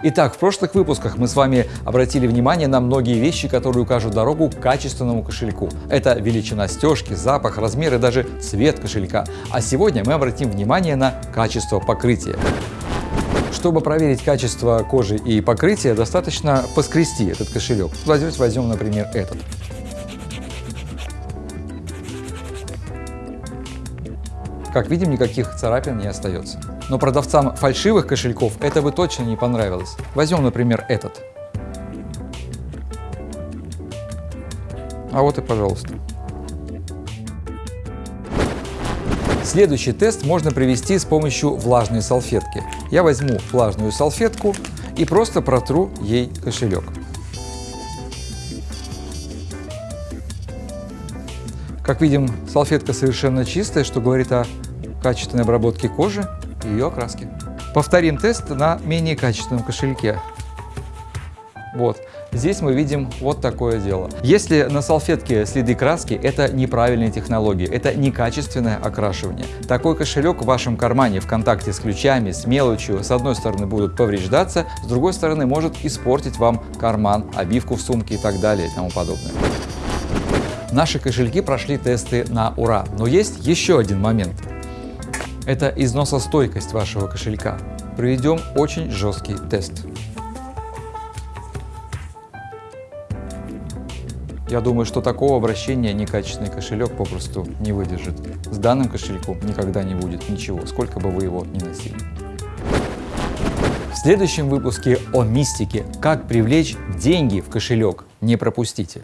Итак, в прошлых выпусках мы с вами обратили внимание на многие вещи, которые укажут дорогу к качественному кошельку. Это величина стежки, запах, размер и даже цвет кошелька. А сегодня мы обратим внимание на качество покрытия. Чтобы проверить качество кожи и покрытия, достаточно поскрести этот кошелек. Давайте возьмем, например, этот. Как видим, никаких царапин не остается. Но продавцам фальшивых кошельков это бы точно не понравилось. Возьмем, например, этот. А вот и пожалуйста. Следующий тест можно провести с помощью влажной салфетки. Я возьму влажную салфетку и просто протру ей кошелек. Как видим, салфетка совершенно чистая, что говорит о качественной обработке кожи и ее окраски. Повторим тест на менее качественном кошельке. Вот. Здесь мы видим вот такое дело. Если на салфетке следы краски, это неправильная технология, это некачественное окрашивание. Такой кошелек в вашем кармане в контакте с ключами, с мелочью, с одной стороны будут повреждаться, с другой стороны может испортить вам карман, обивку в сумке и так далее и тому подобное. Наши кошельки прошли тесты на ура, но есть еще один момент. Это износостойкость вашего кошелька. Проведем очень жесткий тест. Я думаю, что такого обращения некачественный кошелек попросту не выдержит. С данным кошельком никогда не будет ничего, сколько бы вы его ни носили. В следующем выпуске о мистике. Как привлечь деньги в кошелек. Не пропустите.